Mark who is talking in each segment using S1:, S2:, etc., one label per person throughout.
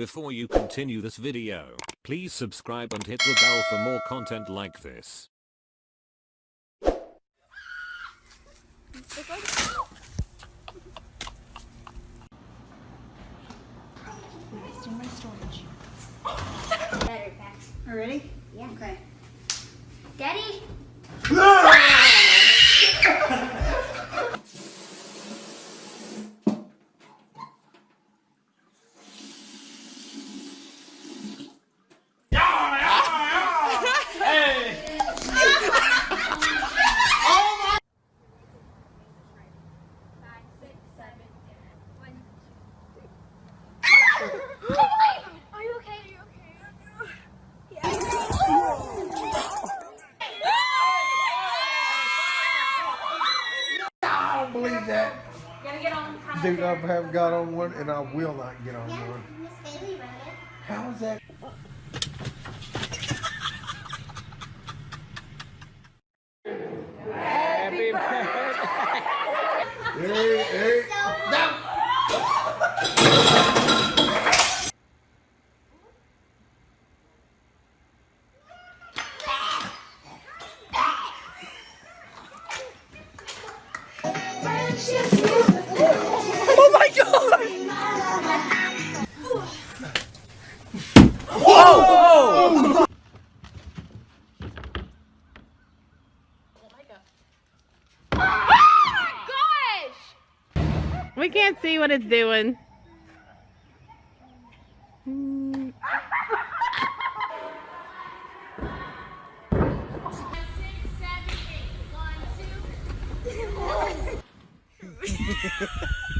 S1: Before you continue this video, please subscribe and hit the bell for more content like this.
S2: Wasting my storage.
S3: Better packs.
S2: Are ready?
S3: Yeah.
S2: Okay.
S3: Daddy? Ah! Five, six, seven, one. Are you okay? Are you okay?
S4: I don't believe that.
S3: Gotta get on the
S4: Dude, I have got on one and I will not get on one.
S3: Miss Bailey ran it.
S4: How is that?
S5: We can't see what it's doing.
S6: Nailed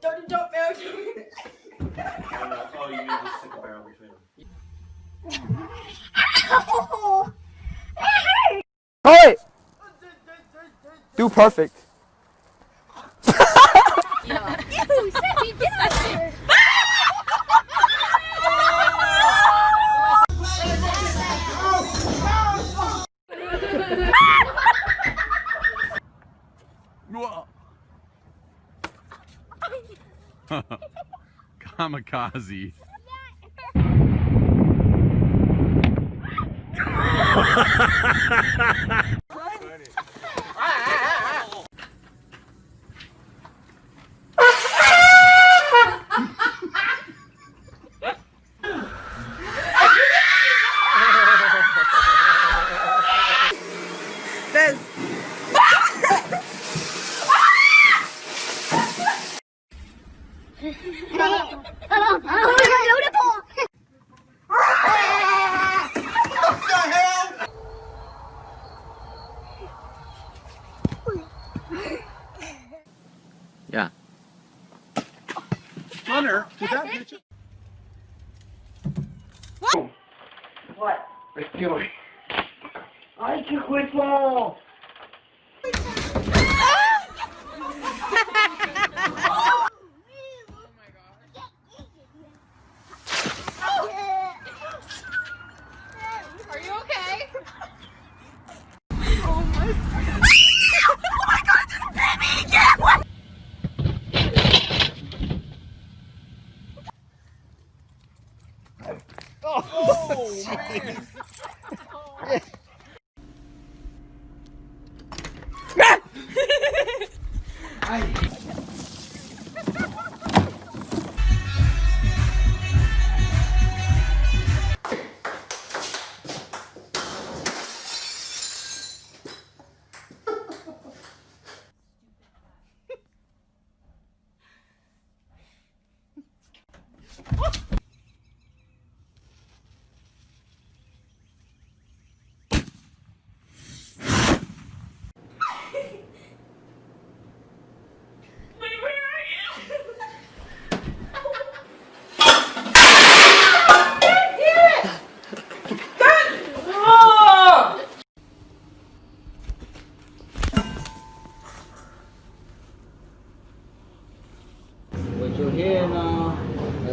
S2: Don't, don't, no.
S6: Oh, you need to stick a barrel between them.
S7: Hold it! Do perfect.
S8: Kamikaze.
S6: Hunter, did that get you? Oh.
S4: What? Let's do it. I took whistle.
S3: Oh, oh man.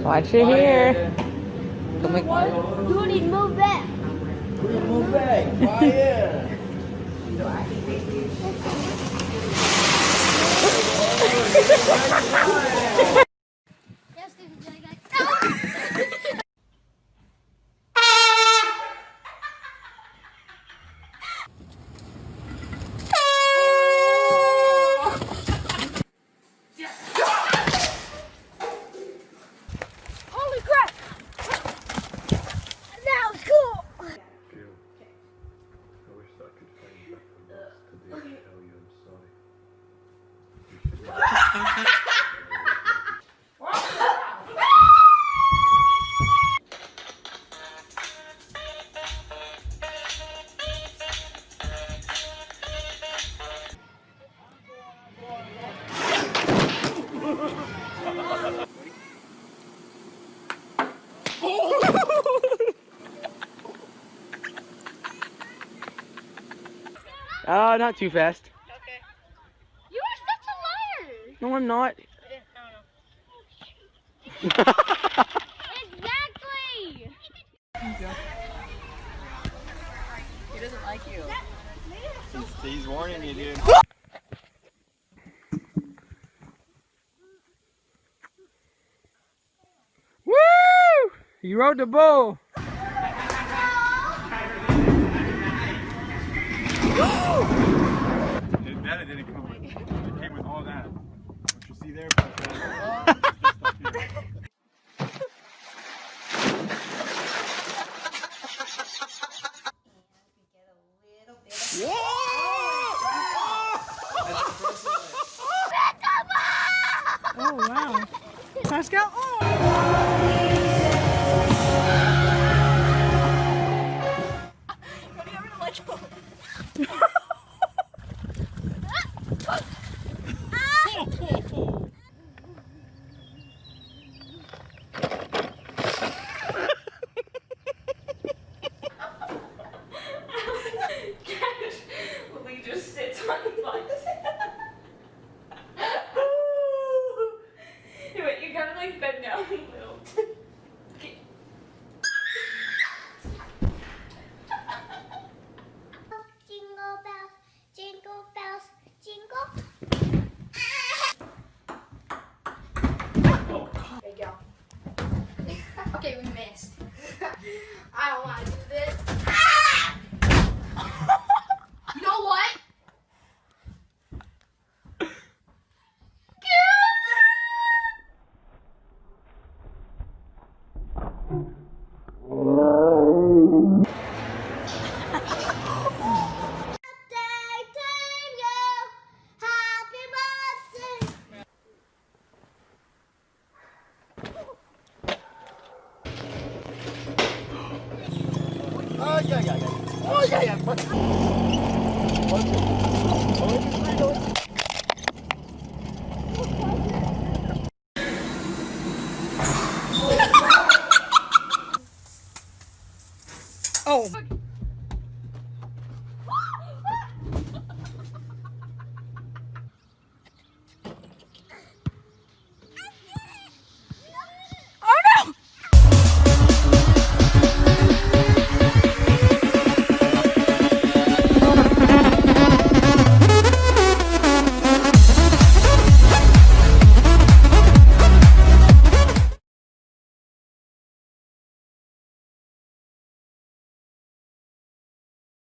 S9: Watch your hair.
S10: You need to move back.
S4: Move back. Quiet.
S10: Yes,
S11: Oh, not too fast.
S10: You are such a liar!
S11: No, I'm not.
S10: Exactly!
S9: He doesn't like you.
S12: He's warning you, dude.
S11: Woo! You rode the bull.
S12: Didn't come with. It came with all that. What you see there? plus that, just up here.
S9: Oh wow. Pascal. Oh.
S12: yeah, yeah, yeah. Oh, yeah, yeah. Oh.